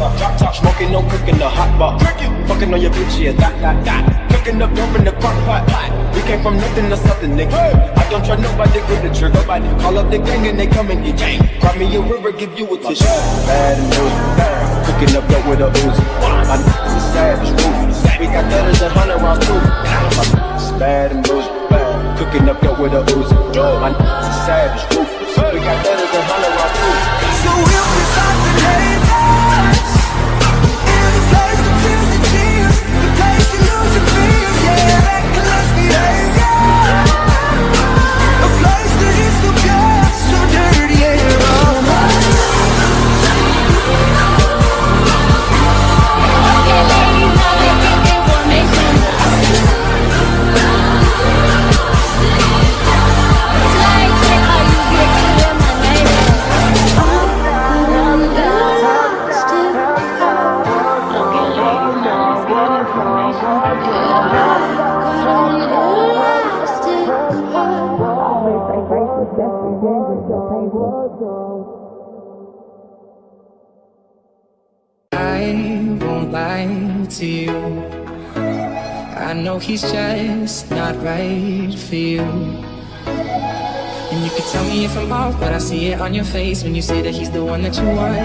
Drop top, smoking, no cooking, the hot box. Fucking on your bitch, yeah, that, that, that. Cooking up dope in the crock pot. We came from nothing to something, nigga. I don't trust nobody, with the trigger. Nobody call up the gang and they come and get gang. Grab me a river, give you a tissue. Bad and loose. Cooking up dope with a Uzi. My niggas is savage, ruthless. We got thudders and hundred rounds too. My niggas is bad and loose. Cooking up dope with a Uzi. My niggas is savage, ruthless. We got thudders and I won't lie to you. I know he's just not right for you. And you can tell me if I'm off, but I see it on your face when you say that he's the one that you want.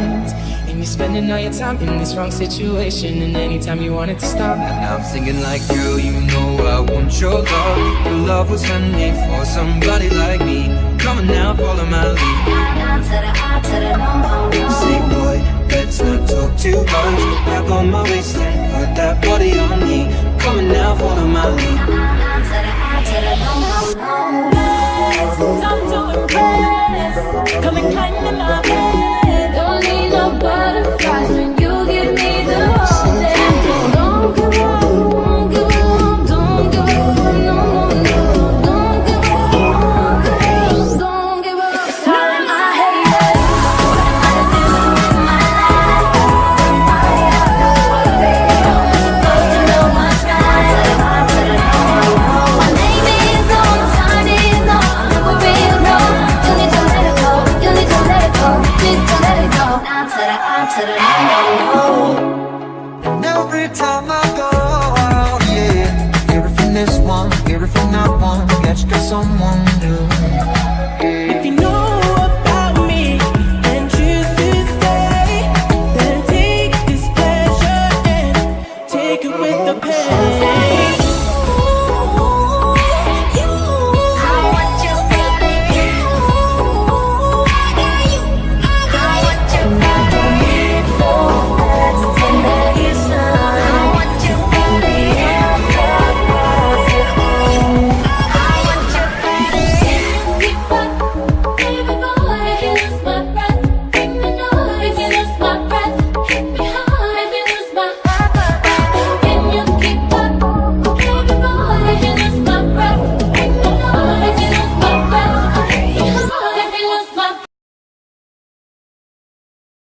And you're spending all your time in this wrong situation, and anytime you want it to stop. And now I'm thinking like, girl, you know I want your love. Your love was handmade for somebody like me. Come on now, follow my lead. Say boy, let's not talk too much. Back on my waist and put that body on me. Come on now, follow my lead Come and And every time I go out, yeah Hear it from this one, hear it got someone new